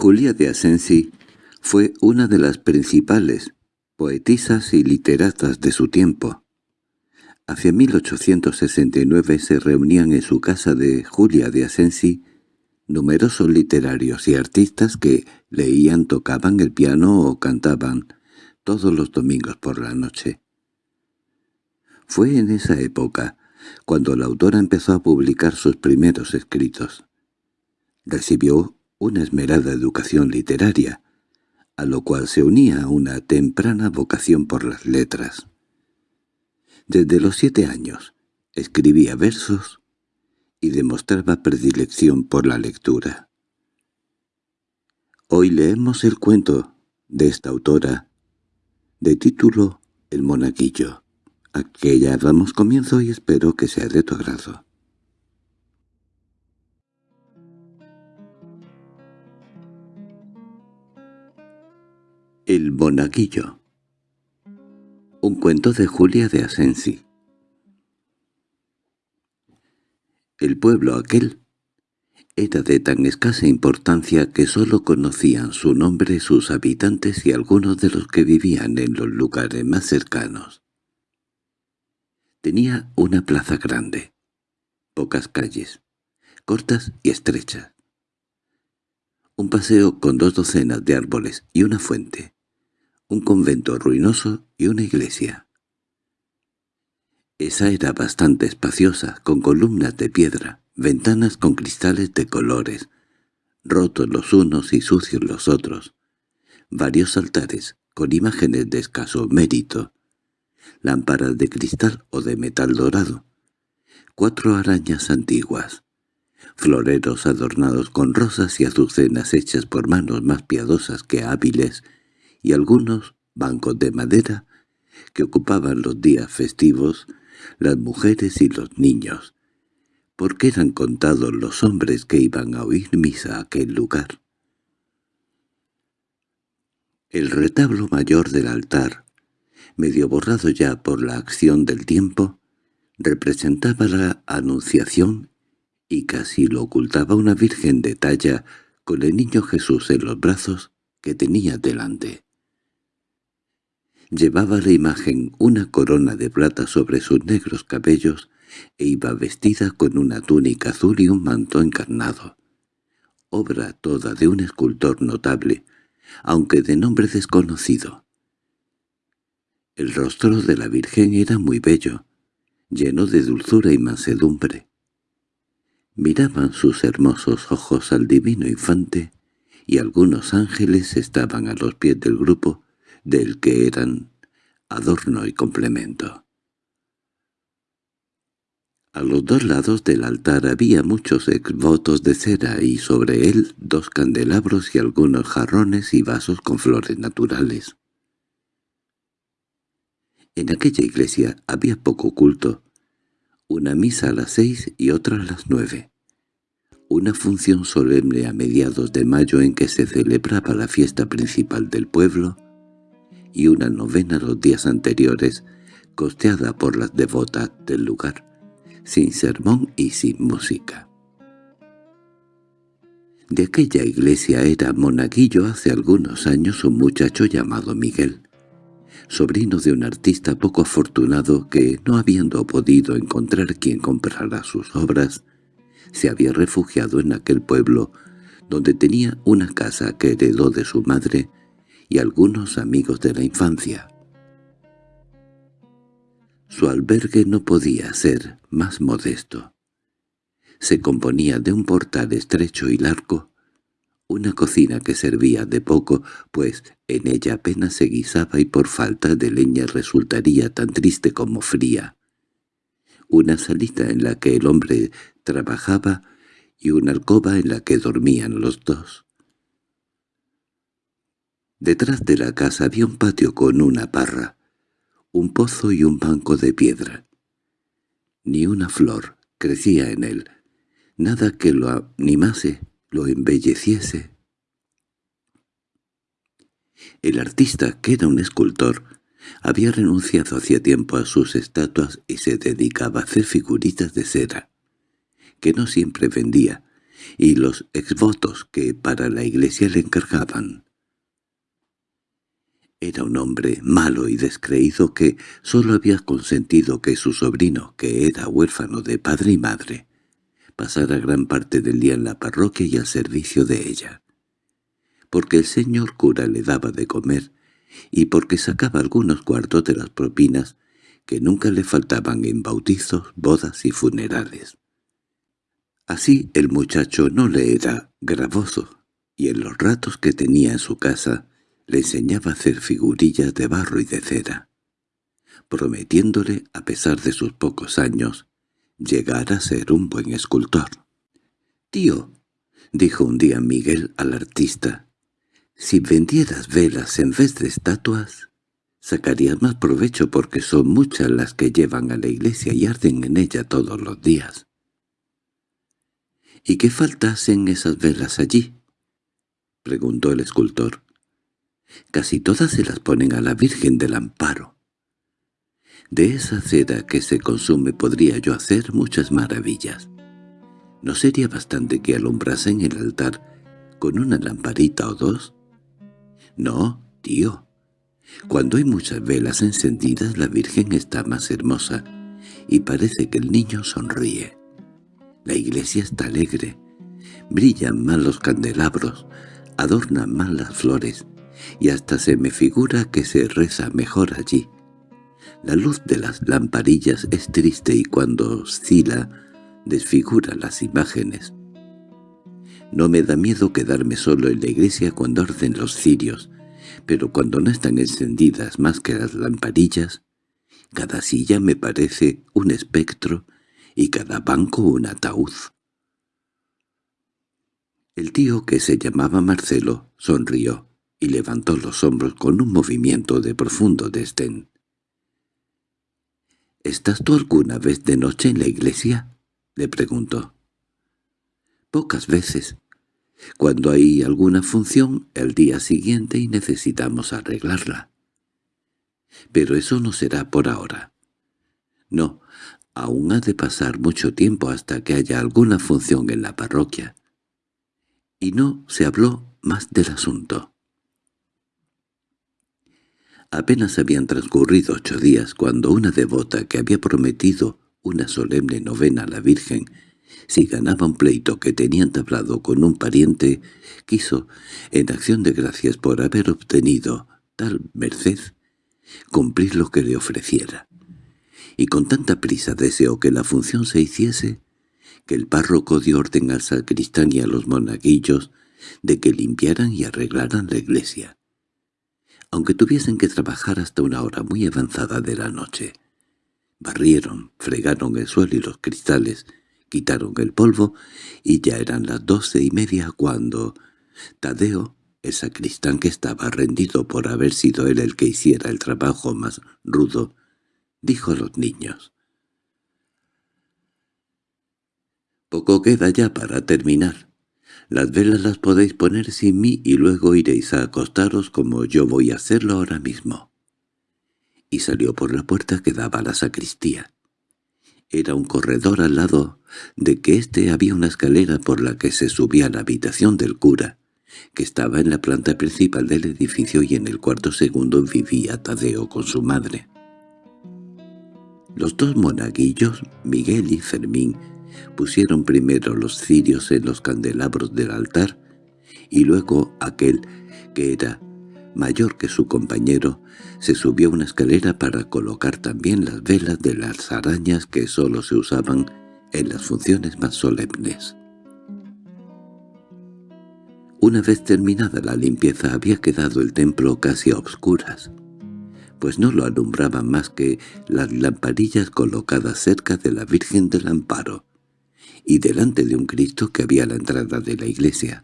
Julia de Asensi fue una de las principales poetisas y literatas de su tiempo. Hacia 1869 se reunían en su casa de Julia de Asensi numerosos literarios y artistas que leían, tocaban el piano o cantaban todos los domingos por la noche. Fue en esa época cuando la autora empezó a publicar sus primeros escritos. Recibió una esmerada educación literaria, a lo cual se unía una temprana vocación por las letras. Desde los siete años escribía versos y demostraba predilección por la lectura. Hoy leemos el cuento de esta autora, de título El monaguillo, a que ya damos comienzo y espero que sea de tu agrado. El monaguillo. Un cuento de Julia de Asensi. El pueblo aquel era de tan escasa importancia que sólo conocían su nombre sus habitantes y algunos de los que vivían en los lugares más cercanos. Tenía una plaza grande, pocas calles, cortas y estrechas, un paseo con dos docenas de árboles y una fuente, un convento ruinoso y una iglesia. Esa era bastante espaciosa, con columnas de piedra, ventanas con cristales de colores, rotos los unos y sucios los otros, varios altares con imágenes de escaso mérito, lámparas de cristal o de metal dorado, cuatro arañas antiguas, floreros adornados con rosas y azucenas hechas por manos más piadosas que hábiles, y algunos bancos de madera que ocupaban los días festivos las mujeres y los niños, porque eran contados los hombres que iban a oír misa a aquel lugar. El retablo mayor del altar, medio borrado ya por la acción del tiempo, representaba la Anunciación y casi lo ocultaba una Virgen de talla con el niño Jesús en los brazos que tenía delante. Llevaba la imagen una corona de plata sobre sus negros cabellos e iba vestida con una túnica azul y un manto encarnado. Obra toda de un escultor notable, aunque de nombre desconocido. El rostro de la Virgen era muy bello, lleno de dulzura y mansedumbre. Miraban sus hermosos ojos al divino infante, y algunos ángeles estaban a los pies del grupo, del que eran adorno y complemento. A los dos lados del altar había muchos exvotos de cera y sobre él dos candelabros y algunos jarrones y vasos con flores naturales. En aquella iglesia había poco culto, una misa a las seis y otra a las nueve, una función solemne a mediados de mayo en que se celebraba la fiesta principal del pueblo, y una novena los días anteriores, costeada por las devotas del lugar, sin sermón y sin música. De aquella iglesia era monaguillo hace algunos años un muchacho llamado Miguel, sobrino de un artista poco afortunado que, no habiendo podido encontrar quien comprara sus obras, se había refugiado en aquel pueblo donde tenía una casa que heredó de su madre y algunos amigos de la infancia. Su albergue no podía ser más modesto. Se componía de un portal estrecho y largo, una cocina que servía de poco, pues en ella apenas se guisaba y por falta de leña resultaría tan triste como fría. Una salita en la que el hombre trabajaba y una alcoba en la que dormían los dos. Detrás de la casa había un patio con una parra, un pozo y un banco de piedra. Ni una flor crecía en él, nada que lo animase, lo embelleciese. El artista, que era un escultor, había renunciado hacía tiempo a sus estatuas y se dedicaba a hacer figuritas de cera, que no siempre vendía, y los exvotos que para la iglesia le encargaban. Era un hombre malo y descreído que sólo había consentido que su sobrino, que era huérfano de padre y madre, pasara gran parte del día en la parroquia y al servicio de ella. Porque el señor cura le daba de comer y porque sacaba algunos cuartos de las propinas que nunca le faltaban en bautizos, bodas y funerales. Así el muchacho no le era gravoso, y en los ratos que tenía en su casa le enseñaba a hacer figurillas de barro y de cera, prometiéndole, a pesar de sus pocos años, llegar a ser un buen escultor. «Tío», dijo un día Miguel al artista, «si vendieras velas en vez de estatuas, sacarías más provecho porque son muchas las que llevan a la iglesia y arden en ella todos los días». «¿Y qué faltasen esas velas allí?» preguntó el escultor. Casi todas se las ponen a la Virgen del Amparo. De esa cera que se consume podría yo hacer muchas maravillas. ¿No sería bastante que alumbrasen el altar con una lamparita o dos? No, tío. Cuando hay muchas velas encendidas la Virgen está más hermosa y parece que el niño sonríe. La iglesia está alegre, brillan más los candelabros, adornan más las flores, y hasta se me figura que se reza mejor allí. La luz de las lamparillas es triste y cuando oscila desfigura las imágenes. No me da miedo quedarme solo en la iglesia cuando arden los cirios, pero cuando no están encendidas más que las lamparillas, cada silla me parece un espectro y cada banco un ataúd. El tío, que se llamaba Marcelo, sonrió y levantó los hombros con un movimiento de profundo desdén. —¿Estás tú alguna vez de noche en la iglesia? —le preguntó. —Pocas veces. Cuando hay alguna función el día siguiente y necesitamos arreglarla. Pero eso no será por ahora. No, aún ha de pasar mucho tiempo hasta que haya alguna función en la parroquia. Y no se habló más del asunto. Apenas habían transcurrido ocho días cuando una devota que había prometido una solemne novena a la Virgen, si ganaba un pleito que tenía entablado con un pariente, quiso, en acción de gracias por haber obtenido tal merced, cumplir lo que le ofreciera. Y con tanta prisa deseó que la función se hiciese, que el párroco dio orden al sacristán y a los monaguillos de que limpiaran y arreglaran la iglesia aunque tuviesen que trabajar hasta una hora muy avanzada de la noche. Barrieron, fregaron el suelo y los cristales, quitaron el polvo, y ya eran las doce y media cuando Tadeo, el sacristán que estaba rendido por haber sido él el que hiciera el trabajo más rudo, dijo a los niños. «Poco queda ya para terminar. Las velas las podéis poner sin mí y luego iréis a acostaros como yo voy a hacerlo ahora mismo. Y salió por la puerta que daba a la sacristía. Era un corredor al lado de que éste había una escalera por la que se subía a la habitación del cura, que estaba en la planta principal del edificio y en el cuarto segundo vivía Tadeo con su madre. Los dos monaguillos, Miguel y Fermín, Pusieron primero los cirios en los candelabros del altar, y luego aquel, que era mayor que su compañero, se subió a una escalera para colocar también las velas de las arañas que sólo se usaban en las funciones más solemnes. Una vez terminada la limpieza había quedado el templo casi a obscuras, pues no lo alumbraban más que las lamparillas colocadas cerca de la Virgen del Amparo, y delante de un Cristo que había a la entrada de la iglesia.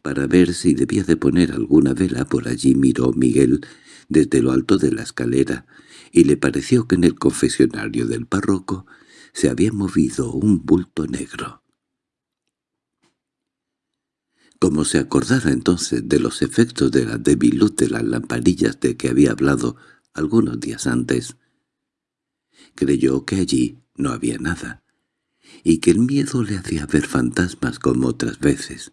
Para ver si debía de poner alguna vela por allí miró Miguel desde lo alto de la escalera, y le pareció que en el confesionario del párroco se había movido un bulto negro. Como se acordara entonces de los efectos de la débil luz de las lamparillas de que había hablado algunos días antes, creyó que allí no había nada, y que el miedo le hacía ver fantasmas como otras veces,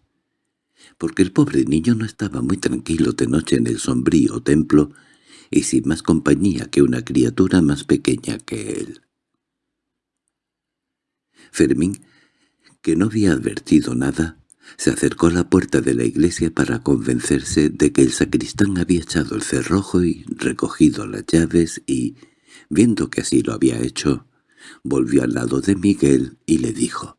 porque el pobre niño no estaba muy tranquilo de noche en el sombrío templo y sin más compañía que una criatura más pequeña que él. Fermín, que no había advertido nada, se acercó a la puerta de la iglesia para convencerse de que el sacristán había echado el cerrojo y recogido las llaves y, viendo que así lo había hecho, volvió al lado de Miguel y le dijo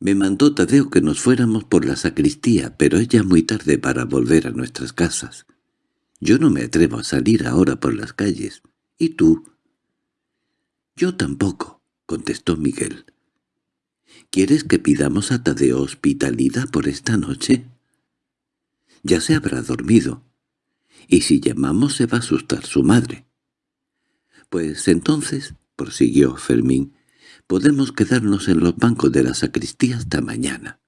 «Me mandó Tadeo que nos fuéramos por la sacristía, pero es ya muy tarde para volver a nuestras casas. Yo no me atrevo a salir ahora por las calles. ¿Y tú?» «Yo tampoco», contestó Miguel. ¿Quieres que pidamos a Tadeo hospitalidad por esta noche? Ya se habrá dormido, y si llamamos se va a asustar su madre. Pues entonces, prosiguió Fermín, podemos quedarnos en los bancos de la sacristía hasta mañana.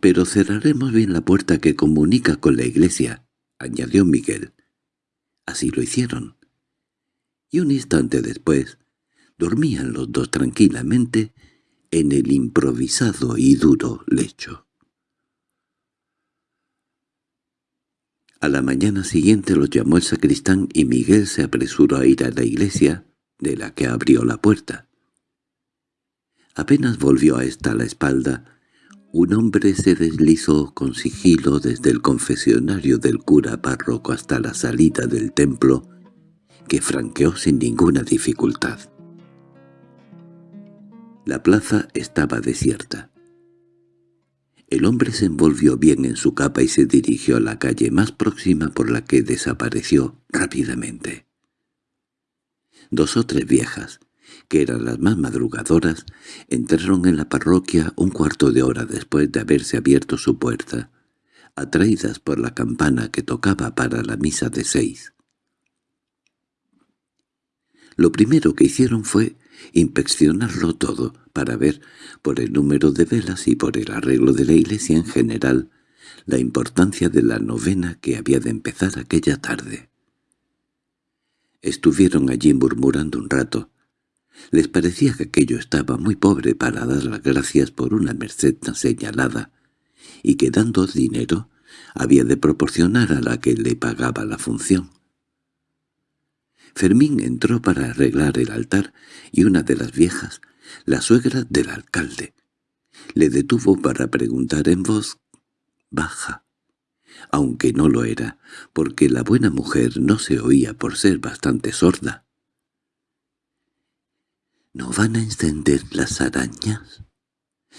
Pero cerraremos bien la puerta que comunica con la iglesia, añadió Miguel. Así lo hicieron. Y un instante después, dormían los dos tranquilamente en el improvisado y duro lecho. A la mañana siguiente los llamó el sacristán y Miguel se apresuró a ir a la iglesia, de la que abrió la puerta. Apenas volvió a esta la espalda, un hombre se deslizó con sigilo desde el confesionario del cura párroco hasta la salida del templo, que franqueó sin ninguna dificultad. La plaza estaba desierta. El hombre se envolvió bien en su capa y se dirigió a la calle más próxima por la que desapareció rápidamente. Dos o tres viejas, que eran las más madrugadoras, entraron en la parroquia un cuarto de hora después de haberse abierto su puerta, atraídas por la campana que tocaba para la misa de seis. Lo primero que hicieron fue inspeccionarlo todo para ver, por el número de velas y por el arreglo de la iglesia en general, la importancia de la novena que había de empezar aquella tarde. Estuvieron allí murmurando un rato. Les parecía que aquello estaba muy pobre para dar las gracias por una merced tan señalada, y que dando dinero había de proporcionar a la que le pagaba la función. Fermín entró para arreglar el altar y una de las viejas, la suegra del alcalde, le detuvo para preguntar en voz baja, aunque no lo era, porque la buena mujer no se oía por ser bastante sorda. —¿No van a encender las arañas?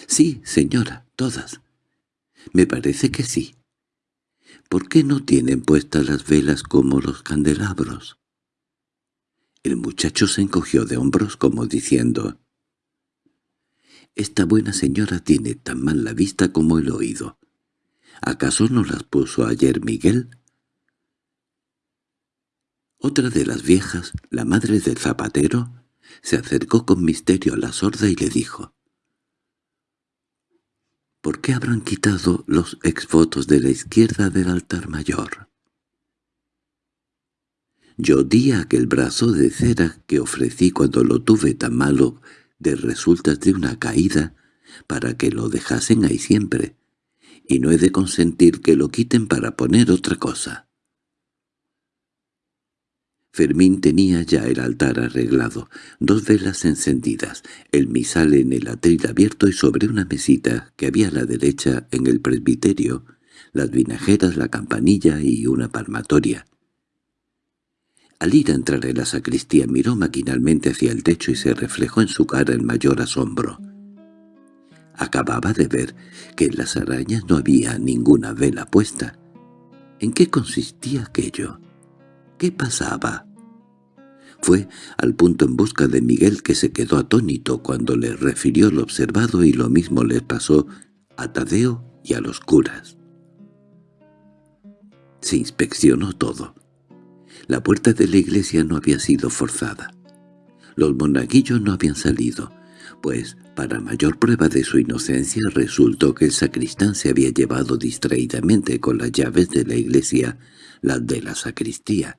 —Sí, señora, todas. —Me parece que sí. ¿Por qué no tienen puestas las velas como los candelabros? El muchacho se encogió de hombros como diciendo, «Esta buena señora tiene tan mal la vista como el oído. ¿Acaso no las puso ayer Miguel?» Otra de las viejas, la madre del zapatero, se acercó con misterio a la sorda y le dijo, «¿Por qué habrán quitado los exvotos de la izquierda del altar mayor?» Yo di aquel brazo de cera que ofrecí cuando lo tuve tan malo de resultas de una caída para que lo dejasen ahí siempre, y no he de consentir que lo quiten para poner otra cosa. Fermín tenía ya el altar arreglado, dos velas encendidas, el misal en el atril abierto y sobre una mesita que había a la derecha en el presbiterio, las vinajeras, la campanilla y una palmatoria. Al ir a entrar en la sacristía miró maquinalmente hacia el techo y se reflejó en su cara el mayor asombro. Acababa de ver que en las arañas no había ninguna vela puesta. ¿En qué consistía aquello? ¿Qué pasaba? Fue al punto en busca de Miguel que se quedó atónito cuando le refirió lo observado y lo mismo le pasó a Tadeo y a los curas. Se inspeccionó todo. La puerta de la iglesia no había sido forzada. Los monaguillos no habían salido, pues, para mayor prueba de su inocencia, resultó que el sacristán se había llevado distraídamente con las llaves de la iglesia las de la sacristía,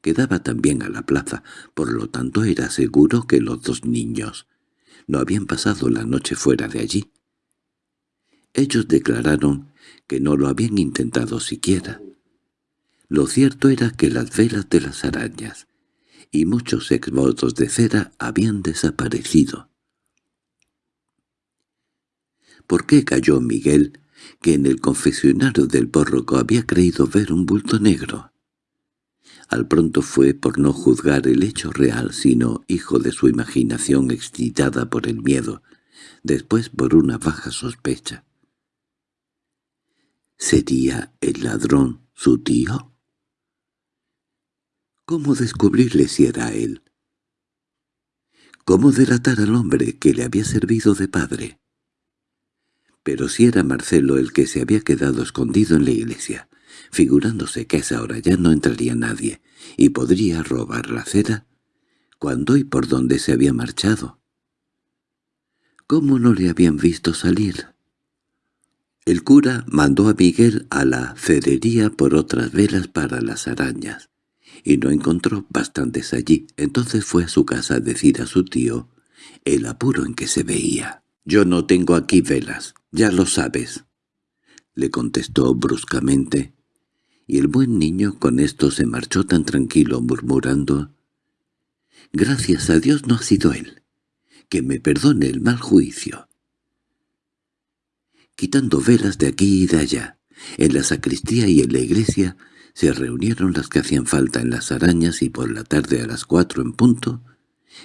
Quedaba también a la plaza, por lo tanto era seguro que los dos niños no habían pasado la noche fuera de allí. Ellos declararon que no lo habían intentado siquiera. Lo cierto era que las velas de las arañas y muchos exvotos de cera habían desaparecido. ¿Por qué cayó Miguel, que en el confesionario del pórroco había creído ver un bulto negro? Al pronto fue por no juzgar el hecho real, sino hijo de su imaginación excitada por el miedo, después por una baja sospecha. ¿Sería el ladrón su tío? ¿Cómo descubrirle si era él? ¿Cómo delatar al hombre que le había servido de padre? Pero si era Marcelo el que se había quedado escondido en la iglesia, figurándose que a esa hora ya no entraría nadie, y podría robar la cera, ¿cuándo y por dónde se había marchado? ¿Cómo no le habían visto salir? El cura mandó a Miguel a la cerería por otras velas para las arañas, y no encontró bastantes allí. Entonces fue a su casa a decir a su tío el apuro en que se veía. «Yo no tengo aquí velas, ya lo sabes», le contestó bruscamente, y el buen niño con esto se marchó tan tranquilo murmurando «Gracias a Dios no ha sido él, que me perdone el mal juicio». Quitando velas de aquí y de allá, en la sacristía y en la iglesia, se reunieron las que hacían falta en las arañas y por la tarde a las cuatro en punto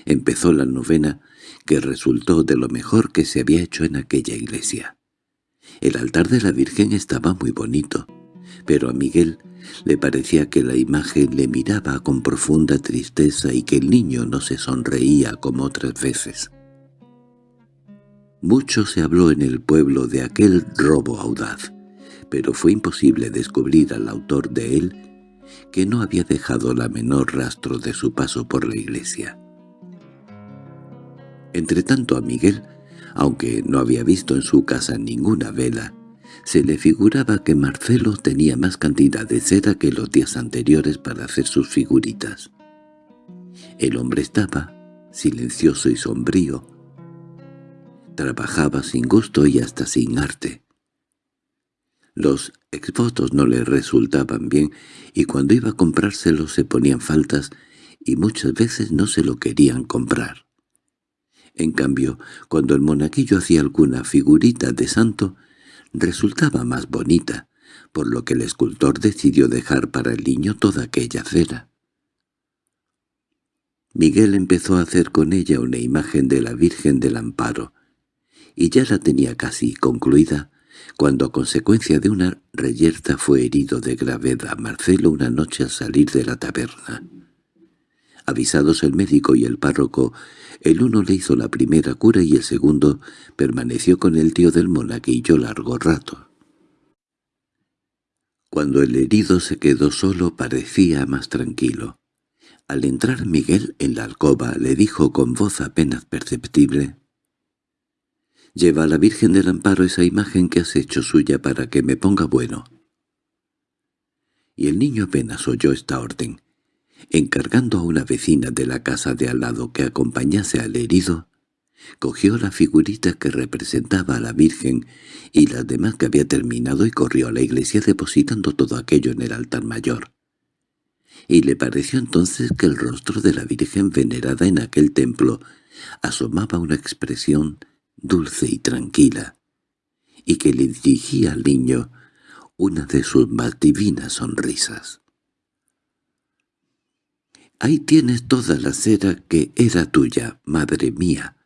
empezó la novena que resultó de lo mejor que se había hecho en aquella iglesia. El altar de la Virgen estaba muy bonito, pero a Miguel le parecía que la imagen le miraba con profunda tristeza y que el niño no se sonreía como otras veces. Mucho se habló en el pueblo de aquel robo audaz, pero fue imposible descubrir al autor de él, que no había dejado la menor rastro de su paso por la iglesia. Entretanto a Miguel, aunque no había visto en su casa ninguna vela, se le figuraba que Marcelo tenía más cantidad de cera que los días anteriores para hacer sus figuritas. El hombre estaba, silencioso y sombrío, trabajaba sin gusto y hasta sin arte. Los exvotos no le resultaban bien y cuando iba a comprárselos se ponían faltas y muchas veces no se lo querían comprar. En cambio, cuando el monaquillo hacía alguna figurita de santo, resultaba más bonita, por lo que el escultor decidió dejar para el niño toda aquella cera. Miguel empezó a hacer con ella una imagen de la Virgen del Amparo, y ya la tenía casi concluida, cuando a consecuencia de una reyerta fue herido de gravedad Marcelo una noche al salir de la taberna. Avisados el médico y el párroco, el uno le hizo la primera cura y el segundo permaneció con el tío del monaguillo largo rato. Cuando el herido se quedó solo parecía más tranquilo. Al entrar Miguel en la alcoba le dijo con voz apenas perceptible Lleva a la Virgen del Amparo esa imagen que has hecho suya para que me ponga bueno. Y el niño apenas oyó esta orden. Encargando a una vecina de la casa de al lado que acompañase al herido, cogió la figurita que representaba a la Virgen y las demás que había terminado y corrió a la iglesia depositando todo aquello en el altar mayor. Y le pareció entonces que el rostro de la Virgen venerada en aquel templo asomaba una expresión dulce y tranquila, y que le dirigía al niño una de sus más divinas sonrisas. «Ahí tienes toda la cera que era tuya, madre mía»,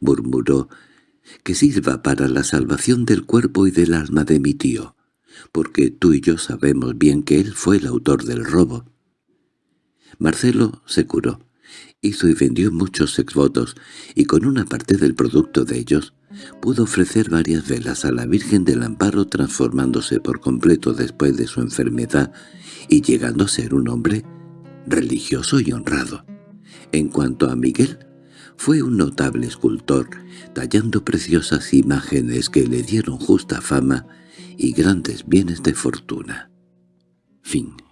murmuró, «que sirva para la salvación del cuerpo y del alma de mi tío, porque tú y yo sabemos bien que él fue el autor del robo». Marcelo se curó hizo y vendió muchos exvotos, y con una parte del producto de ellos pudo ofrecer varias velas a la Virgen del Amparo transformándose por completo después de su enfermedad y llegando a ser un hombre religioso y honrado. En cuanto a Miguel, fue un notable escultor, tallando preciosas imágenes que le dieron justa fama y grandes bienes de fortuna. Fin